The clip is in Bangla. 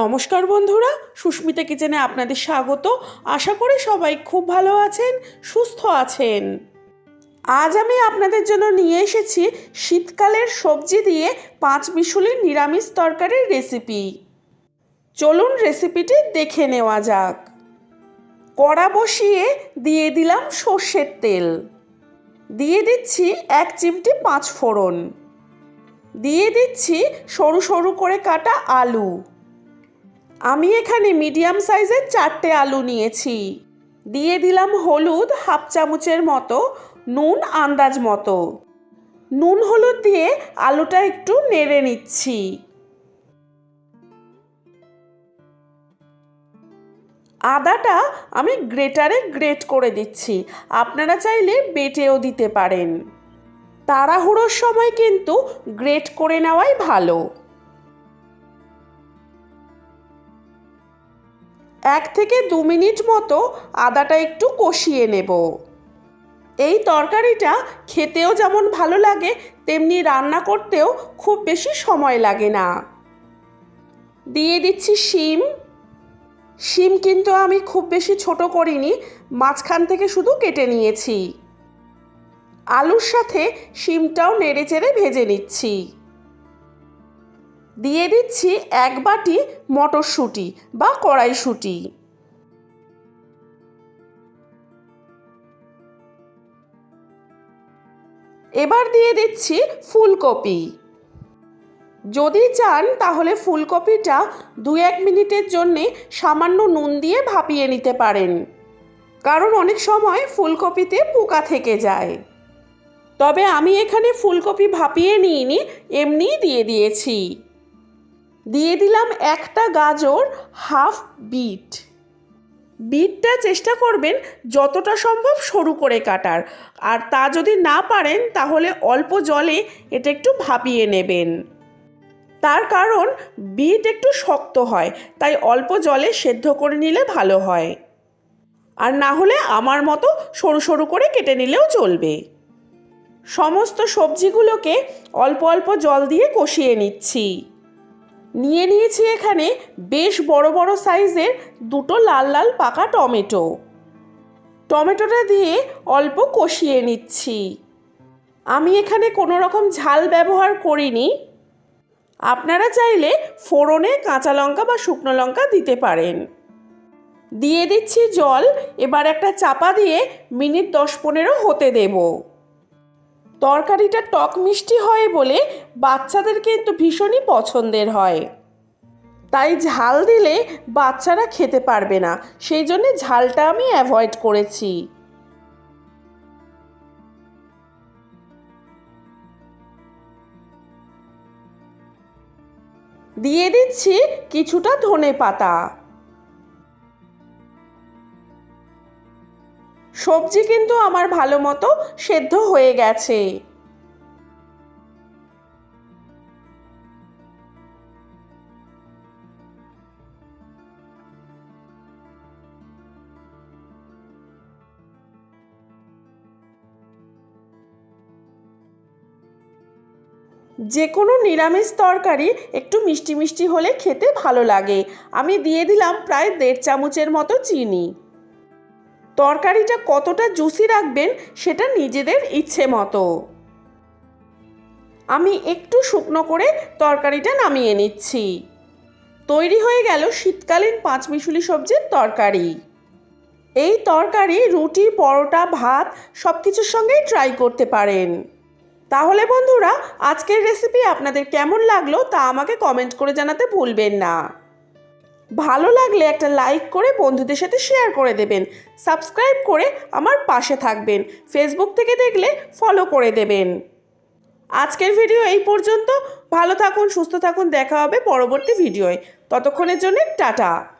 নমস্কার বন্ধুরা, সুস্মিতা কিচেনে আপনাদের স্বাগত। আশা করি সবাই খুব ভালো আছেন, সুস্থ আছেন। আজ আমি আপনাদের জন্য নিয়ে এসেছি শীতকালের সবজি দিয়ে পাঁচ মিশুলির নিরামিষ তরকারির রেসিপি। চলুন রেসিপিটি দেখে নেওয়া যাক। কড়া বসিয়ে দিয়ে দিলাম সর্ষের তেল। দিয়ে দিচ্ছি এক চিমটি পাঁচ ফোড়ন দিয়ে দিচ্ছি সরু সরু করে কাটা আলু। আমি এখানে মিডিয়াম সাইজের চারটে আলু নিয়েছি। দিয়ে দিলাম হলুদ হাফ চামচের মতো, নুন আন্দাজ মতো। নুন হলুদ দিয়ে আলুটা একটু নেড়ে নিচ্ছি। আদাটা আমি গ্রেটারে গ্রেট করে দিচ্ছি। আপনারা চাইলে বেটেও দিতে পারেন। তাড়াহুড়োর সময় কিন্তু গ্রেট করে নেওয়াই ভালো। এক থেকে দু মিনিট মতো আদাটা একটু কষিয়ে নেব। এই তরকারিটা খেতেও যেমন ভালো লাগে, তেমনি রান্না করতেও খুব বেশি সময় লাগে না। দিয়ে দিচ্ছি শিম। শিম কিন্তু আমি খুব বেশি ছোট করিনি, মাঝখান থেকে শুধু কেটে নিয়েছি। আলুর সাথে শিমটাও নেড়ে চেড়ে ভেজে নিচ্ছি। দিয়ে দিচ্ছি এক বাটি মটরশুঁটি বা কড়াইশুঁটি। এবার দিয়ে দিচ্ছি ফুলকপি। যদি চান তাহলে ফুলকপিটা দু এক মিনিটের জন্যে সামান্য নুন দিয়ে ভাপিয়ে নিতে পারেন। কারণ অনেক সময় ফুলকপিতে পোকা থেকে যায়। তবে আমি এখানে ফুলকপি ভাপিয়ে নিইনি, এমনিই দিয়ে দিয়েছি। দিয়ে দিলাম একটা গাজর, হাফ বিট। বিটটা চেষ্টা করবেন যতটা সম্ভব সরু করে কাটার। আর তা যদি না পারেন, তাহলে অল্প জলে এটা একটু ভাপিয়ে নেবেন। তার কারণ বিট একটু শক্ত হয়, তাই অল্প জলে সেদ্ধ করে নিলে ভালো হয়। আর না হলে আমার মতো সরু সরু করে কেটে নিলেও চলবে। সমস্ত সবজিগুলোকে অল্প অল্প জল দিয়ে কষিয়ে নিচ্ছি। নিয়ে নিয়েছি এখানে বেশ বড় বড় সাইজের দুটো লাল লাল পাকা টমেটো। টমেটোটা দিয়ে অল্প কষিয়ে নিচ্ছি। আমি এখানে কোনো রকম ঝাল ব্যবহার করিনি। আপনারা চাইলে ফোড়নে কাঁচা লঙ্কা বা শুকনো লঙ্কা দিতে পারেন। দিয়ে দিচ্ছি জল, এবার একটা চাপা দিয়ে মিনিট দশ পনেরো হতে দেবো। তরকারিটা টক মিষ্টি হয় বলে বাচ্চাদের কিন্তু ভীষণই পছন্দের হয়। তাই ঝাল দিলে বাচ্চারা খেতে পারবে না, সেই জন্য ঝালটা আমি অ্যাভয়েড করেছি। দিয়ে দিচ্ছি কিছুটা ধনে পাতা সবজি কিন্তু আমার ভালো মতো সেদ্ধ হয়ে গেছে। যে কোনো নিরামিষ তরকারি একটু মিষ্টি মিষ্টি হলে খেতে ভালো লাগে। আমি দিয়ে দিলাম প্রায় দেড় চামচের মতো চিনি। তরকারিটা কতটা জুসি রাখবেন সেটা নিজেদের ইচ্ছে মতো। আমি একটু শুকনো করে তরকারিটা নামিয়ে নিচ্ছি। তৈরি হয়ে গেল শীতকালীন পাঁচমিশুলি সবজির তরকারি। এই তরকারি, রুটি, পরোটা, ভাত সব কিছুর সঙ্গেই ট্রাই করতে পারেন। তাহলে বন্ধুরা, আজকের রেসিপি আপনাদের কেমন লাগল তা আমাকে কমেন্ট করে জানাতে ভুলবেন না। ভালো লাগলে একটা লাইক করে বন্ধুদের সাথে শেয়ার করে দেবেন। সাবস্ক্রাইব করে আমার পাশে থাকবেন। ফেসবুক থেকে দেখলে ফলো করে দেবেন। আজকের ভিডিও এই পর্যন্ত। ভালো থাকুন, সুস্থ থাকুন। দেখা হবে পরবর্তী ভিডিওয় ততক্ষণের জন্য টাটা।